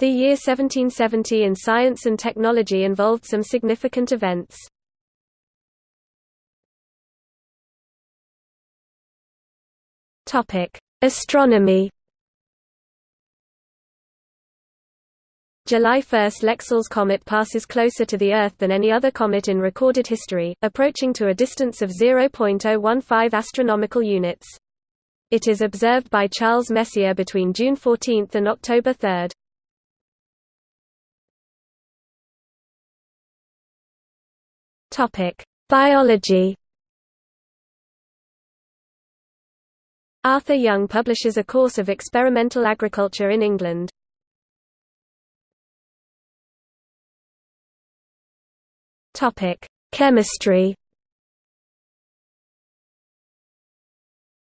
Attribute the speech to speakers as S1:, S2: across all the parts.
S1: The year 1770 in science and technology involved some significant events. Astronomy July 1 Lexell's comet passes closer to the Earth than any other comet in recorded history, approaching to a distance of 0.015 astronomical units. It is observed by Charles Messier between June 14 and October 3. Topic: Biology. Arthur Young publishes a course of experimental agriculture in England. Topic: Chemistry.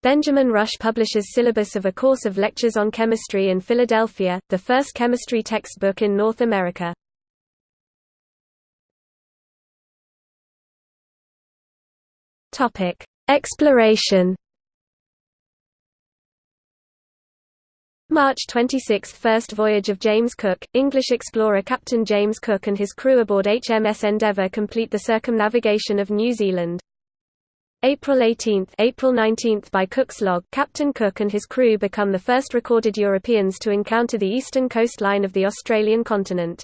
S1: Benjamin Rush publishes syllabus of a course of lectures on chemistry in Philadelphia, the first chemistry textbook in North America. Topic: Exploration. March 26 – First voyage of James Cook, English explorer Captain James Cook and his crew aboard HMS Endeavour complete the circumnavigation of New Zealand. April 18 April 19 by Cook's log, Captain Cook and his crew become the first recorded Europeans to encounter the eastern coastline of the Australian continent.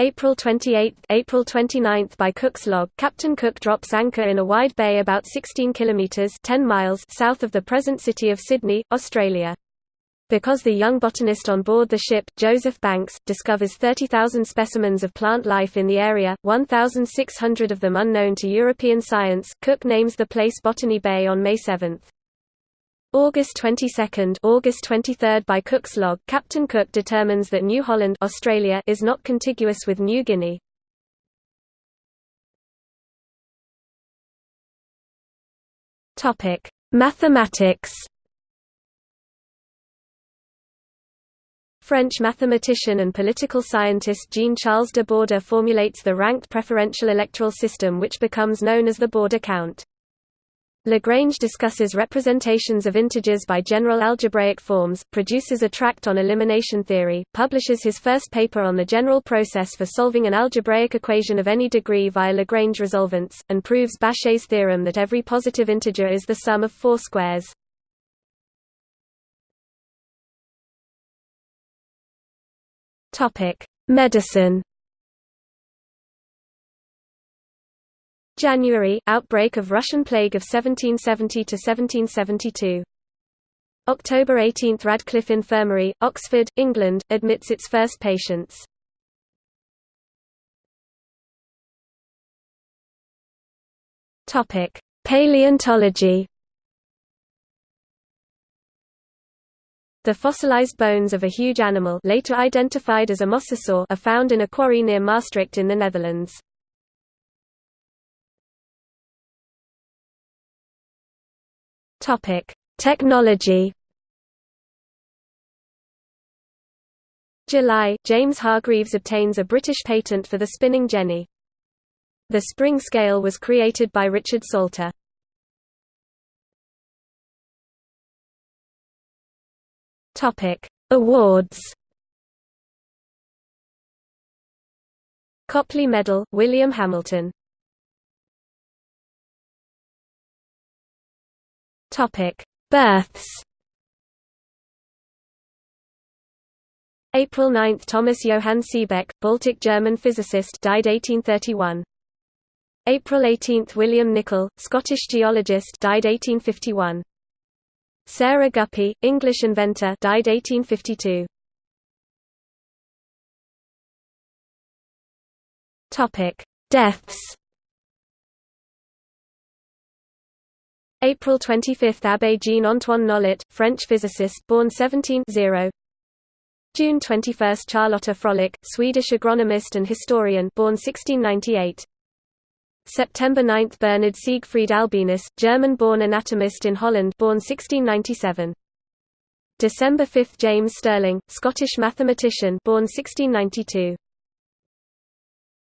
S1: April 28 April 29 by Cook's log, Captain Cook drops anchor in a wide bay about 16 kilometres 10 miles south of the present city of Sydney, Australia. Because the young botanist on board the ship, Joseph Banks, discovers 30,000 specimens of plant life in the area, 1,600 of them unknown to European science, Cook names the place Botany Bay on May 7. August 22 August 23 by Cook's log, Captain Cook determines that New Holland Australia is not contiguous with New Guinea. Topic: Mathematics French mathematician and political scientist Jean-Charles de Borda formulates the ranked preferential electoral system which becomes known as the Borda count. Lagrange discusses representations of integers by general algebraic forms, produces a tract on elimination theory, publishes his first paper on the general process for solving an algebraic equation of any degree via Lagrange resolvents, and proves Bachet's theorem that every positive integer is the sum of four squares. Medicine. January outbreak of Russian plague of 1770 to 1772. October 18 Radcliffe Infirmary, Oxford, England, admits its first patients. Paleontology. The fossilized bones of a huge animal later identified as a mosasaur are found in a quarry near Maastricht in the Netherlands. Topic: Technology. July, James Hargreaves obtains a British patent for the spinning jenny. The spring scale was created by Richard Salter. Topic: Awards. Copley Medal, William Hamilton. Topic: Births. April 9 – Thomas Johann Seebeck, Baltic German physicist died 1831. April 18 – William Nicol, Scottish geologist died 1851. Sarah Guppy, English inventor died 1852. Topic: Deaths. April 25 – Abbé Jean-Antoine Nollet, French physicist born 17 -0. June 21 – Charlotta Frölich, Swedish agronomist and historian born 1698. September 9 – Bernard Siegfried Albinus, German-born anatomist in Holland born 1697. December 5 – James Stirling, Scottish mathematician born 1692.